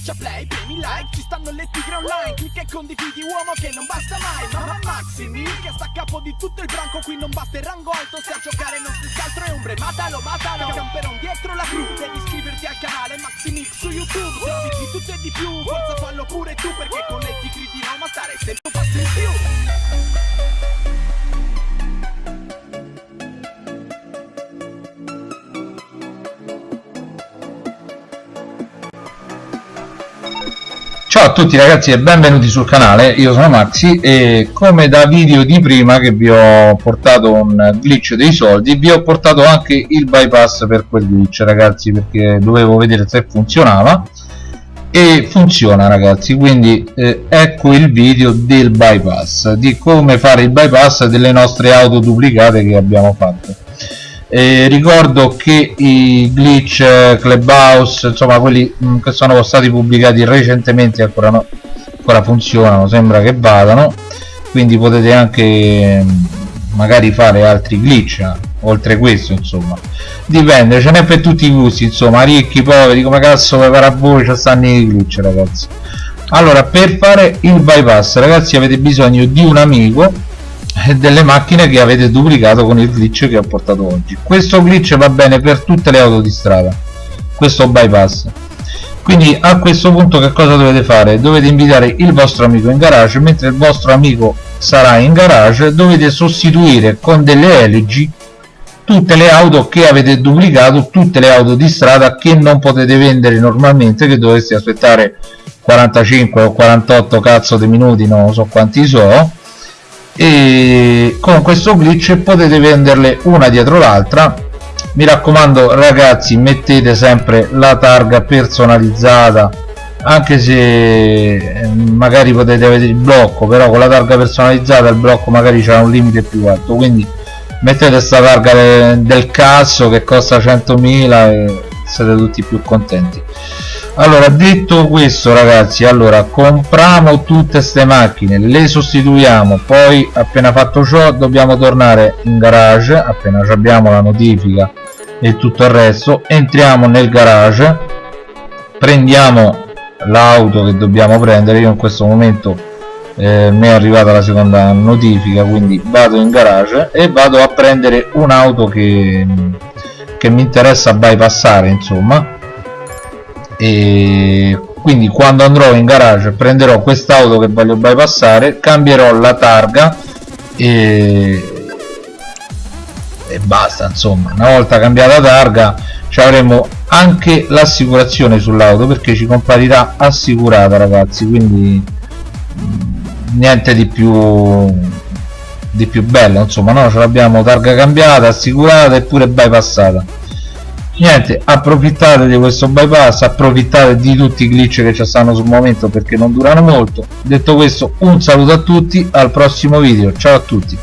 Schiaccia play, premi like, ci stanno le tigre online Clicca e condividi uomo che non basta mai Mamma Maximi, che sta a capo di tutto il branco Qui non basta il rango alto, se a giocare non si altro è ombre Matalo, matalo, camperon dietro la cru Devi iscriverti al canale Maximix su YouTube Se di tutto e di più, forza fallo pure tu Perché con le tigre di Roma stare sempre un passo in più Ciao a tutti ragazzi e benvenuti sul canale, io sono Maxi e come da video di prima che vi ho portato un glitch dei soldi vi ho portato anche il bypass per quel glitch ragazzi perché dovevo vedere se funzionava. E funziona ragazzi quindi eh, ecco il video del bypass di come fare il bypass delle nostre auto duplicate che abbiamo fatto eh, ricordo che i glitch clubhouse insomma quelli mm, che sono stati pubblicati recentemente ancora, no, ancora funzionano sembra che vadano. Quindi potete anche mm, magari fare altri glitch oltre questo insomma. Dipende ce n'è per tutti i gusti insomma ricchi poveri come cazzo per a voi ci stanno i glitch ragazzi. Allora per fare il bypass ragazzi avete bisogno di un amico delle macchine che avete duplicato con il glitch che ho portato oggi. Questo glitch va bene per tutte le auto di strada. Questo bypass. Quindi a questo punto che cosa dovete fare? Dovete invitare il vostro amico in garage mentre il vostro amico sarà in garage dovete sostituire con delle LG tutte le auto che avete duplicato tutte le auto di strada che non potete vendere normalmente che dovreste aspettare 45 o 48 cazzo di minuti non so quanti so e con questo glitch potete venderle una dietro l'altra. Mi raccomando ragazzi mettete sempre la targa personalizzata anche se eh, magari potete avere il blocco però con la targa personalizzata il blocco magari c'è un limite più alto. Quindi mettete questa targa del cazzo che costa 100.000 e siete tutti più contenti allora detto questo ragazzi allora compriamo tutte queste macchine le sostituiamo poi appena fatto ciò dobbiamo tornare in garage appena abbiamo la notifica e tutto il resto entriamo nel garage prendiamo l'auto che dobbiamo prendere io in questo momento eh, mi è arrivata la seconda notifica quindi vado in garage e vado a prendere un'auto che, che mi interessa bypassare insomma e quindi quando andrò in garage prenderò quest'auto che voglio bypassare cambierò la targa e, e basta insomma. Una volta cambiata targa ci avremo anche l'assicurazione sull'auto perché ci comparirà assicurata ragazzi. Quindi mm, niente di più di più bello insomma no? Ce l'abbiamo targa cambiata assicurata e pure bypassata niente approfittate di questo bypass approfittate di tutti i glitch che ci stanno sul momento perché non durano molto. Detto questo un saluto a tutti al prossimo video. Ciao a tutti